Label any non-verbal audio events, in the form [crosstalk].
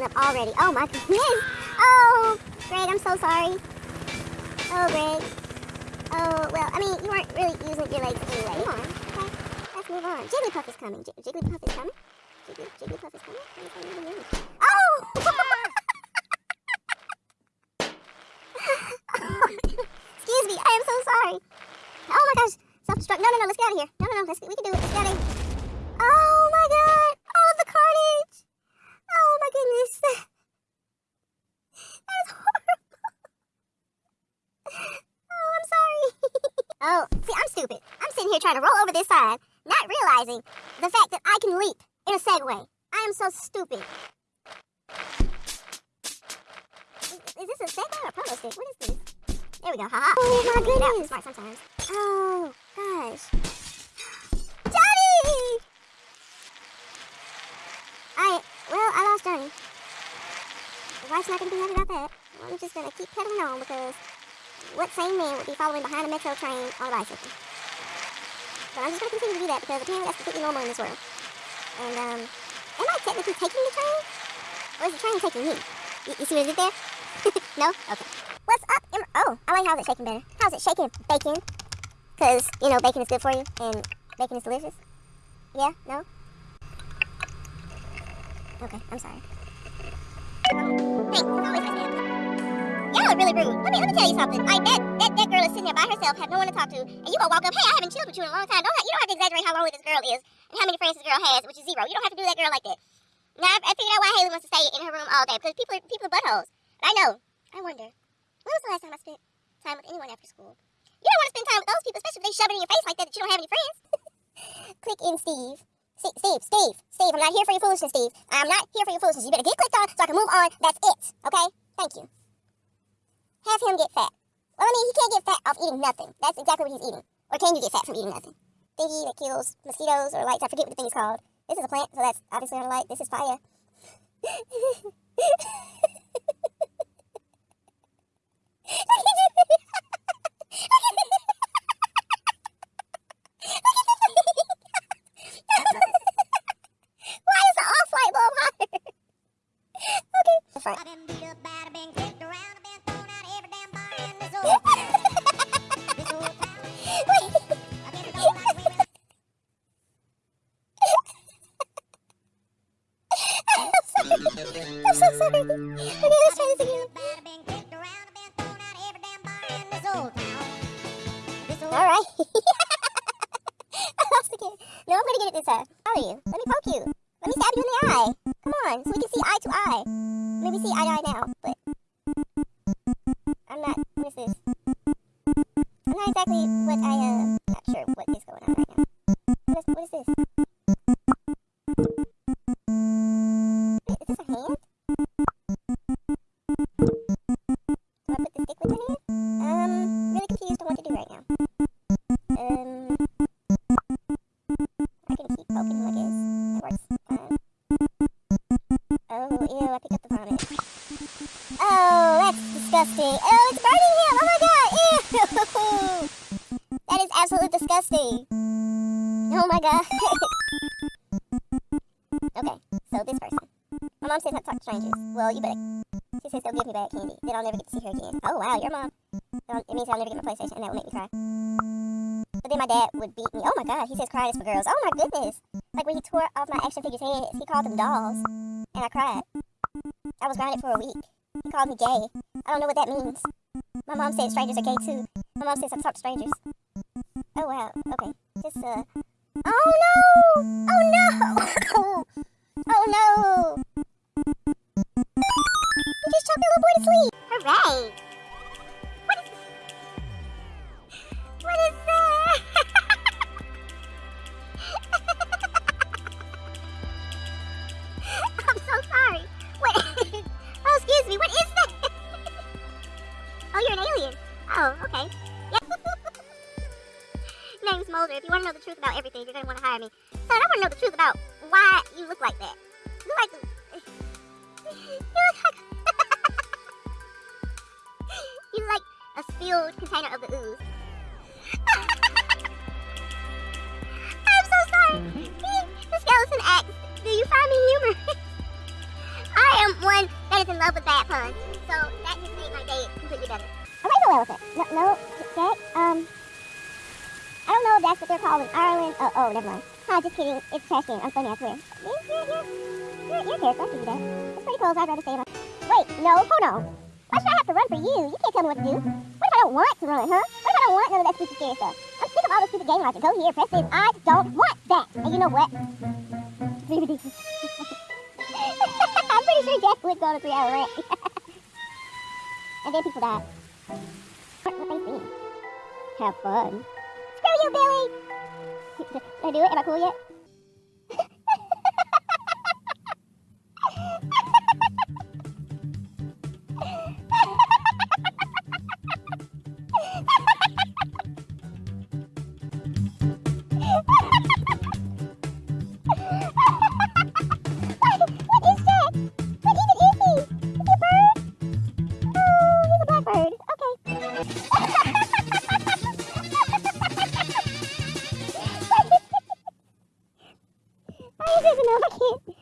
messing up already. Oh my goodness. Oh, Greg, I'm so sorry. Oh, Greg. Oh, well, I mean, you weren't really using your legs anyway. Come on. Okay, let's move on. Jigglypuff is coming. J Jigglypuff is coming. Jiggly, Jigglypuff is coming. Oh! [laughs] Excuse me, I am so sorry. Oh my gosh, self-destruct. No, no, no, let's get out of here. No, no, no, let's, we can do it. Let's get out of here. Oh my god, all of the carnage. Oh my goodness. That is horrible. Oh, I'm sorry. oh, see, I'm stupid. I'm sitting here trying to roll over this side, not realizing the fact that I can leap in a Segway. I am so stupid. Is, is this a Segway or a proto stick? What is this? There we go. Haha. Oh my goodness. Smart sometimes. Oh gosh. Johnny! I well, I lost Johnny. Wife's not gonna be happy about that. I'm just gonna keep pedaling on because what sane man would be following behind a metro train on a bicycle? But I'm just gonna continue to do that because apparently that's completely normal in this world. And um, am I technically taking the train? Or is the train taking me? You, you see what I did there? [laughs] no? Okay. What's up? Oh, I like how it's shaking better. How's it shaking? Bacon? Because, you know, bacon is good for you and bacon is delicious. Yeah? No? Okay, I'm sorry. Thanks, really rude. Let me let me tell you something. Like that, that that girl is sitting there by herself, have no one to talk to, and you gonna walk up, hey, I haven't chilled with you in a long time. Don't have, you don't have to exaggerate how lonely this girl is and how many friends this girl has, which is zero. You don't have to do that girl like that. Now I, I figured out why Haley wants to stay in her room all day because people are people are buttholes. But I know. I wonder. When was the last time I spent time with anyone after school? You don't want to spend time with those people, especially if they shove it in your face like that that you don't have any friends. [laughs] Click in Steve. Steve, Steve, Steve, Steve, I'm not here for your foolishness, Steve. I'm not here for your foolishness. You better get clicked on so I can move on. That's it, okay? Thank you. Have him get fat. Well, I mean, he can't get fat off eating nothing. That's exactly what he's eating. Or can you get fat from eating nothing? Thingy that kills mosquitoes or lights. I forget what the thing is called. This is a plant, so that's obviously not a light. This is fire. [laughs] Why is the off light bulb hotter? [laughs] okay. I'm so sorry. Okay, let's try this again. Battered, been kicked around, I've been thrown out of every damn bar in this whole town. This whole All right. I lost again. No, I'm gonna get it this time. How are you? Let me poke you. Let me stab you in the eye. Come on, so we can see eye to eye. Maybe see eye to eye now, but I'm not. What is this? I'm not exactly what I uh. Not sure what is going on right disgusting. Oh, it's burning him! Oh my god! Ew! [laughs] That is absolutely disgusting. Oh my god. [laughs] okay, so this person. My mom says not to talk to strangers. Well, you better. She says they'll give me bad candy. Then I'll never get to see her again. Oh wow, your mom. Um, it means I'll never get my PlayStation, and that will make me cry. But then my dad would beat me. Oh my god, he says crying is for girls. Oh my goodness. Like when he tore off my action figures' heads, he called them dolls. And I cried. I was grounded for a week. He called me gay. I don't know what that means. My mom said strangers are gay too. My mom says I talk to strangers. Oh wow, okay. Just uh Oh no! Oh no! [laughs] oh no! If you want to know the truth about everything, you're going to want to hire me. Son, I want to know the truth about why you look like that. You look like... You look like... [laughs] you look like a spilled container of the ooze. [laughs] I'm so sorry. The skeleton asks, do you find me humorous? [laughs] I am one that is in love with bad puns. So that just made my day completely better. A rainbow elephant. No, no, Jack. Um, Oh, I don't know if that's what they're called in Ireland. Oh, oh, never mind. Huh, just kidding. It's trash can. I'm funny, I swear. You're, you're, you're, you're. I'll you that. It's pretty close. I'd rather stay in my... Wait, no, hold on. Why should I have to run for you? You can't tell me what to do. What if I don't want to run, huh? What if I don't want none of that stupid scary stuff? I'm sick of all this stupid game logic. Go here, press this. I don't want that. And you know what? It's really ridiculous. [laughs] I'm pretty sure Jack would go on a three-hour rant. [laughs] and then people die. What, they saying? Have fun. Screw you, Billy! Did I do it? Am I cool yet? there's another kid.